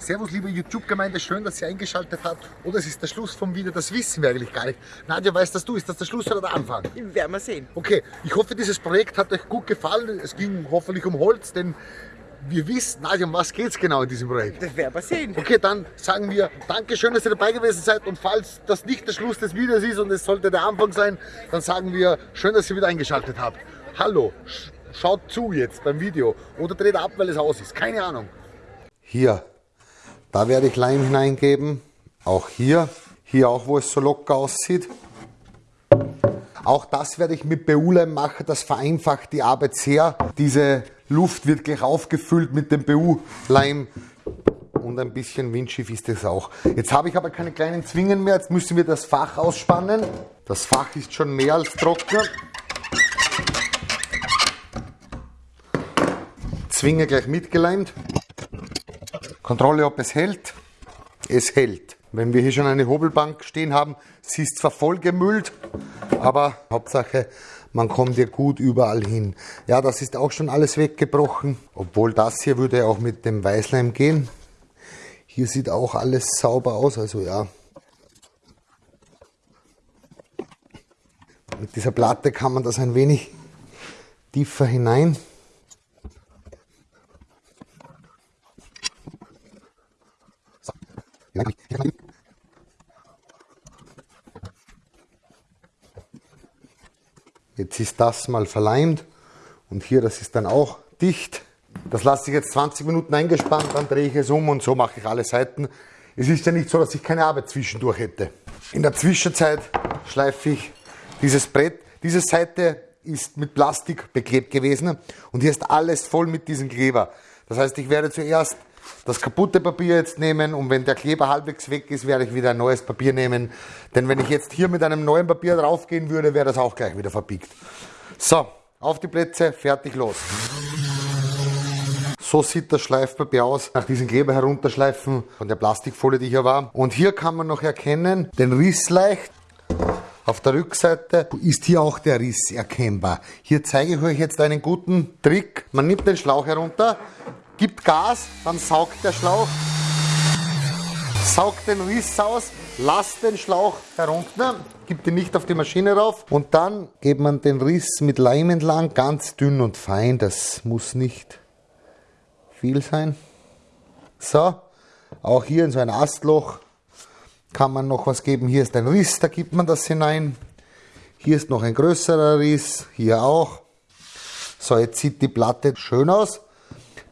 Servus, liebe YouTube-Gemeinde, schön, dass ihr eingeschaltet habt. Oder es ist der Schluss vom Video, das wissen wir eigentlich gar nicht. Nadja, weißt das du, ist das der Schluss oder der Anfang? Werden wir sehen. Okay, ich hoffe, dieses Projekt hat euch gut gefallen. Es ging hoffentlich um Holz, denn wir wissen, Nadja, um was geht es genau in diesem Projekt? Das werden wir sehen. Okay, dann sagen wir Dankeschön, dass ihr dabei gewesen seid und falls das nicht der Schluss des Videos ist und es sollte der Anfang sein, dann sagen wir schön, dass ihr wieder eingeschaltet habt. Hallo, sch schaut zu jetzt beim Video oder dreht ab, weil es aus ist. Keine Ahnung. Hier, da werde ich Leim hineingeben. Auch hier, hier auch, wo es so locker aussieht. Auch das werde ich mit BU-Leim machen, das vereinfacht die Arbeit sehr. Diese Luft wird gleich aufgefüllt mit dem BU-Leim und ein bisschen windschief ist es auch. Jetzt habe ich aber keine kleinen Zwingen mehr, jetzt müssen wir das Fach ausspannen. Das Fach ist schon mehr als trocken. Zwinge gleich mitgeleimt. Kontrolle, ob es hält. Es hält. Wenn wir hier schon eine Hobelbank stehen haben, sie ist zwar voll gemüllt, aber Hauptsache, man kommt hier gut überall hin. Ja, das ist auch schon alles weggebrochen, obwohl das hier würde auch mit dem Weißleim gehen. Hier sieht auch alles sauber aus, also ja. Mit dieser Platte kann man das ein wenig tiefer hinein. Jetzt ist das mal verleimt und hier, das ist dann auch dicht. Das lasse ich jetzt 20 Minuten eingespannt, dann drehe ich es um und so mache ich alle Seiten. Es ist ja nicht so, dass ich keine Arbeit zwischendurch hätte. In der Zwischenzeit schleife ich dieses Brett. Diese Seite ist mit Plastik beklebt gewesen und hier ist alles voll mit diesem Kleber. Das heißt, ich werde zuerst das kaputte Papier jetzt nehmen und wenn der Kleber halbwegs weg ist, werde ich wieder ein neues Papier nehmen. Denn wenn ich jetzt hier mit einem neuen Papier draufgehen würde, wäre das auch gleich wieder verbiegt. So, auf die Plätze, fertig, los. So sieht das Schleifpapier aus, nach diesem Kleber herunterschleifen von der Plastikfolie, die hier war. Und hier kann man noch erkennen, den Riss leicht. Auf der Rückseite ist hier auch der Riss erkennbar. Hier zeige ich euch jetzt einen guten Trick. Man nimmt den Schlauch herunter, gibt Gas, dann saugt der Schlauch, saugt den Riss aus, lasst den Schlauch herunter, gibt ihn nicht auf die Maschine rauf und dann geht man den Riss mit Leim entlang, ganz dünn und fein, das muss nicht viel sein. So, auch hier in so ein Astloch kann man noch was geben. Hier ist ein Riss, da gibt man das hinein. Hier ist noch ein größerer Riss, hier auch. So, jetzt sieht die Platte schön aus.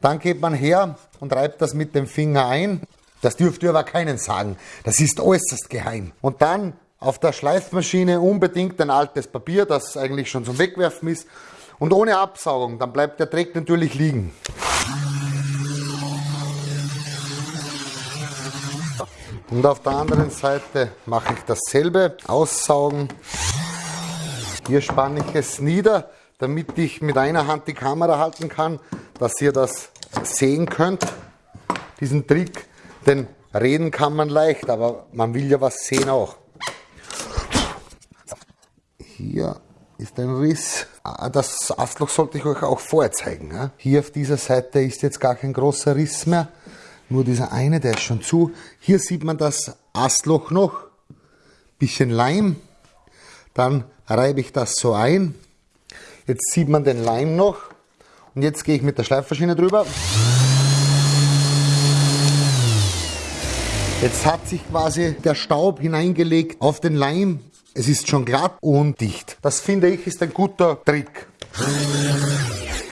Dann geht man her und reibt das mit dem Finger ein. Das dürft ihr aber keinen sagen. Das ist äußerst geheim. Und dann auf der Schleifmaschine unbedingt ein altes Papier, das eigentlich schon zum Wegwerfen ist. Und ohne Absaugung, dann bleibt der Dreck natürlich liegen. Und auf der anderen Seite mache ich dasselbe, aussaugen. Hier spanne ich es nieder, damit ich mit einer Hand die Kamera halten kann dass ihr das sehen könnt, diesen Trick. Denn reden kann man leicht, aber man will ja was sehen auch. Hier ist ein Riss. Ah, das Astloch sollte ich euch auch vorher zeigen. Hier auf dieser Seite ist jetzt gar kein großer Riss mehr. Nur dieser eine, der ist schon zu. Hier sieht man das Astloch noch. Bisschen Leim. Dann reibe ich das so ein. Jetzt sieht man den Leim noch. Und jetzt gehe ich mit der Schleifmaschine drüber. Jetzt hat sich quasi der Staub hineingelegt auf den Leim. Es ist schon glatt und dicht. Das finde ich ist ein guter Trick.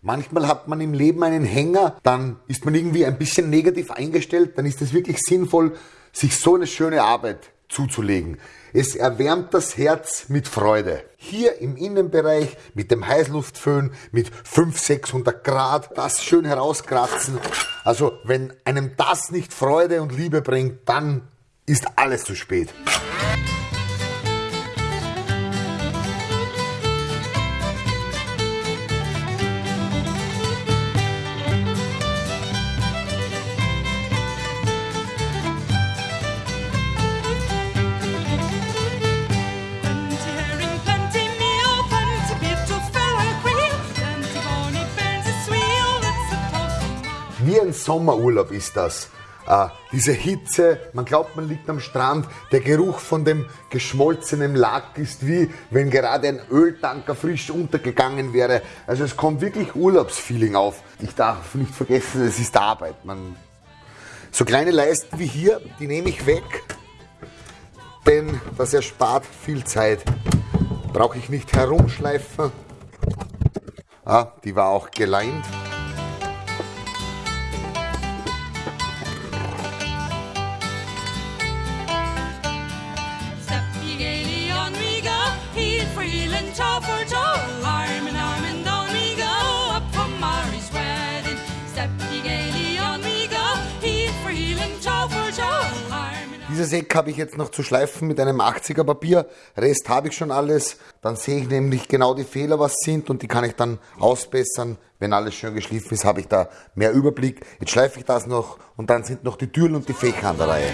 Manchmal hat man im Leben einen Hänger, dann ist man irgendwie ein bisschen negativ eingestellt, dann ist es wirklich sinnvoll, sich so eine schöne Arbeit zuzulegen. Es erwärmt das Herz mit Freude. Hier im Innenbereich mit dem Heißluftföhn mit 500, 600 Grad, das schön herauskratzen. Also wenn einem das nicht Freude und Liebe bringt, dann ist alles zu spät. Ein Sommerurlaub ist das. Ah, diese Hitze, man glaubt, man liegt am Strand. Der Geruch von dem geschmolzenen Lack ist wie wenn gerade ein Öltanker frisch untergegangen wäre. Also es kommt wirklich Urlaubsfeeling auf. Ich darf nicht vergessen, es ist Arbeit. Man so kleine Leisten wie hier, die nehme ich weg, denn das erspart viel Zeit. Brauche ich nicht herumschleifen. Ah, die war auch geleint. Dieses Eck habe ich jetzt noch zu schleifen mit einem 80er Papier. Rest habe ich schon alles. Dann sehe ich nämlich genau die Fehler, was sind und die kann ich dann ausbessern. Wenn alles schön geschliffen ist, habe ich da mehr Überblick. Jetzt schleife ich das noch und dann sind noch die Türen und die Fächer an der Reihe.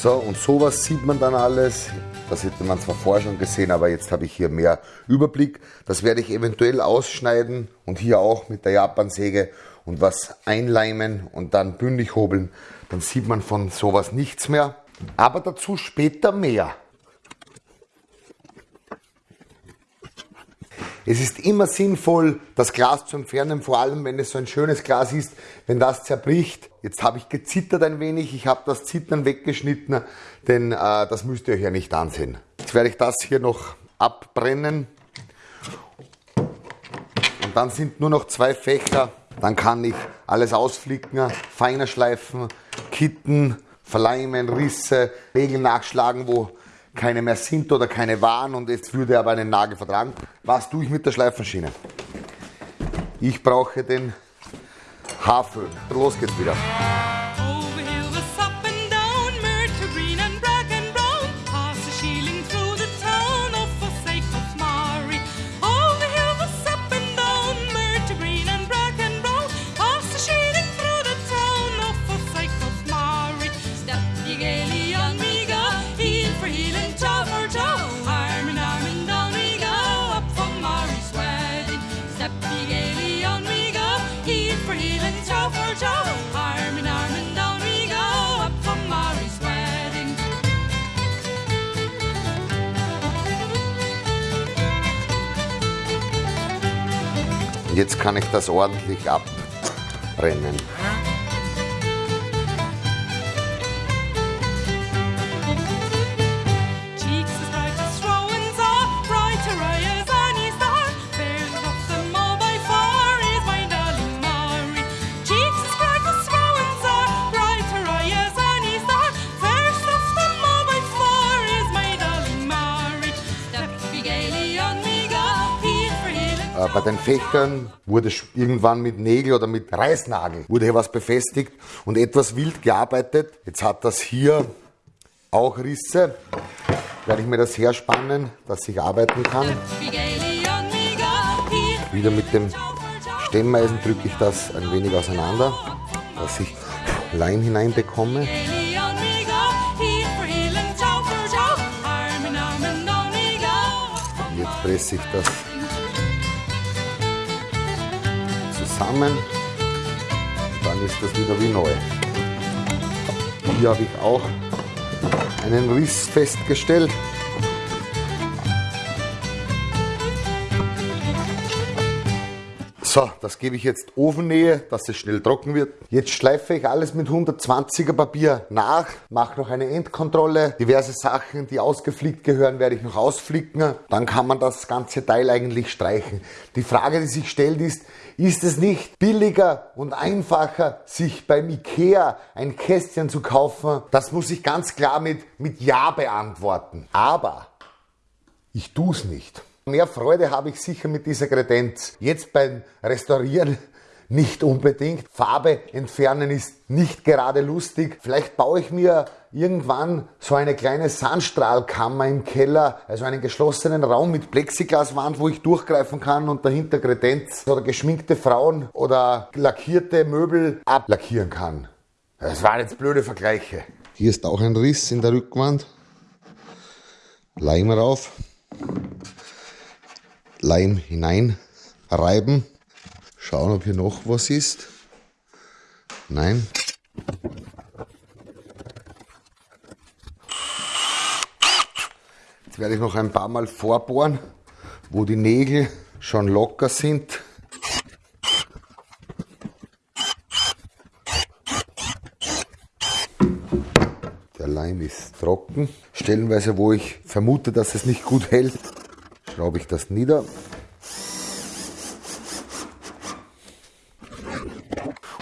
So, und sowas sieht man dann alles. Das hätte man zwar vorher schon gesehen, aber jetzt habe ich hier mehr Überblick. Das werde ich eventuell ausschneiden und hier auch mit der Japansäge und was einleimen und dann bündig hobeln. Dann sieht man von sowas nichts mehr. Aber dazu später mehr. Es ist immer sinnvoll, das Glas zu entfernen, vor allem wenn es so ein schönes Glas ist, wenn das zerbricht. Jetzt habe ich gezittert ein wenig, ich habe das Zittern weggeschnitten, denn äh, das müsst ihr euch ja nicht ansehen. Jetzt werde ich das hier noch abbrennen und dann sind nur noch zwei Fächer. Dann kann ich alles ausflicken, feiner schleifen, kitten, verleimen, Risse, Regeln nachschlagen, wo keine mehr sind oder keine waren und jetzt würde er aber einen Nagel vertragen. Was tue ich mit der Schleifmaschine? Ich brauche den Haarföhn. Los geht's wieder. Jetzt kann ich das ordentlich abbrennen. Bei den Fächern wurde irgendwann mit Nägel oder mit Reißnagel wurde hier was befestigt und etwas wild gearbeitet. Jetzt hat das hier auch Risse. Werde ich mir das herspannen, dass ich arbeiten kann. Wieder mit dem Stemmeisen drücke ich das ein wenig auseinander, dass ich Leim hineinbekomme. Jetzt presse ich das zusammen. Dann ist das wieder wie neu. Hier habe ich auch einen Riss festgestellt. So, das gebe ich jetzt Ofennähe, dass es schnell trocken wird. Jetzt schleife ich alles mit 120er Papier nach, mache noch eine Endkontrolle. Diverse Sachen, die ausgeflickt gehören, werde ich noch ausflicken. Dann kann man das ganze Teil eigentlich streichen. Die Frage, die sich stellt, ist, ist es nicht billiger und einfacher, sich beim Ikea ein Kästchen zu kaufen? Das muss ich ganz klar mit, mit Ja beantworten. Aber ich tue es nicht. Mehr Freude habe ich sicher mit dieser Kredenz. Jetzt beim Restaurieren nicht unbedingt. Farbe entfernen ist nicht gerade lustig. Vielleicht baue ich mir irgendwann so eine kleine Sandstrahlkammer im Keller, also einen geschlossenen Raum mit Plexiglaswand, wo ich durchgreifen kann und dahinter Kredenz oder geschminkte Frauen oder lackierte Möbel ablackieren kann. Das waren jetzt blöde Vergleiche. Hier ist auch ein Riss in der Rückwand. Leim rauf. Leim hinein reiben. Schauen, ob hier noch was ist. Nein. Jetzt werde ich noch ein paar Mal vorbohren, wo die Nägel schon locker sind. Der Leim ist trocken. Stellenweise, wo ich vermute, dass es nicht gut hält, schraube ich das nieder.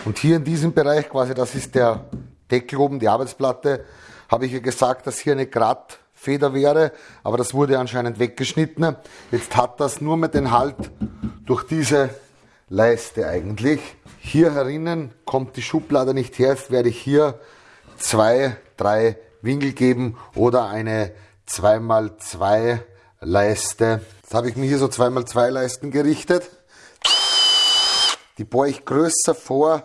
Und hier in diesem Bereich, quasi das ist der Deckel oben, die Arbeitsplatte, habe ich ja gesagt, dass hier eine Grat Feder wäre, aber das wurde anscheinend weggeschnitten. Jetzt hat das nur mit den Halt durch diese Leiste eigentlich. Hier herinnen kommt die Schublade nicht her, jetzt werde ich hier zwei, drei Winkel geben oder eine 2x2 Leiste. Jetzt habe ich mir hier so 2x2 Leisten gerichtet. Die bohre ich größer vor,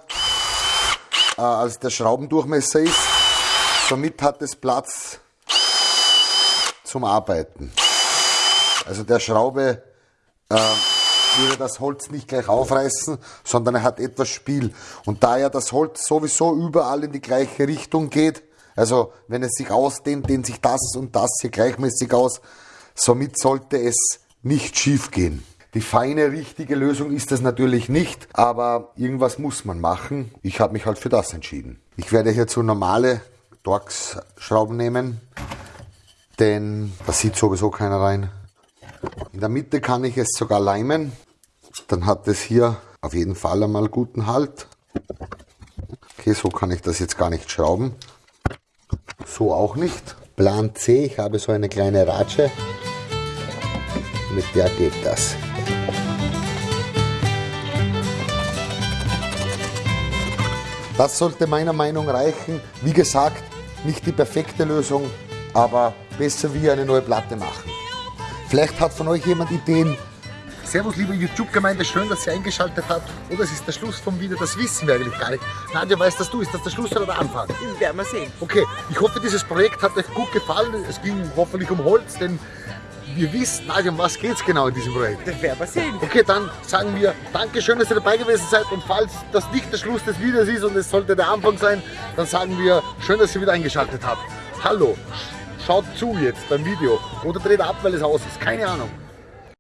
äh, als der Schraubendurchmesser ist. Somit hat es Platz zum Arbeiten. Also der Schraube äh, würde das Holz nicht gleich aufreißen, sondern er hat etwas Spiel. Und da ja das Holz sowieso überall in die gleiche Richtung geht, also wenn es sich ausdehnt, dehnt sich das und das hier gleichmäßig aus, somit sollte es nicht schief gehen. Die feine, richtige Lösung ist es natürlich nicht, aber irgendwas muss man machen. Ich habe mich halt für das entschieden. Ich werde hierzu normale Torx-Schrauben nehmen denn da sieht sowieso keiner rein. In der Mitte kann ich es sogar leimen, dann hat es hier auf jeden Fall einmal guten Halt. Okay, so kann ich das jetzt gar nicht schrauben. So auch nicht. Plan C, ich habe so eine kleine Ratsche, mit der geht das. Das sollte meiner Meinung nach reichen. Wie gesagt, nicht die perfekte Lösung, aber besser wie eine neue Platte machen. Vielleicht hat von euch jemand Ideen. Servus liebe YouTube-Gemeinde, schön, dass ihr eingeschaltet habt. Oder es ist der Schluss vom Video, das wissen wir eigentlich gar nicht. Nadja, weißt das du, ist das der Schluss oder der Anfang? Werden wir sehen. Okay, ich hoffe dieses Projekt hat euch gut gefallen. Es ging hoffentlich um Holz, denn wir wissen, Nadja, um was geht es genau in diesem Projekt? Das werden wir sehen. Okay, dann sagen wir Dankeschön, dass ihr dabei gewesen seid und falls das nicht der Schluss des Videos ist und es sollte der Anfang sein, dann sagen wir schön, dass ihr wieder eingeschaltet habt. Hallo, schaut zu jetzt beim Video oder dreht ab, weil es aus ist, keine Ahnung.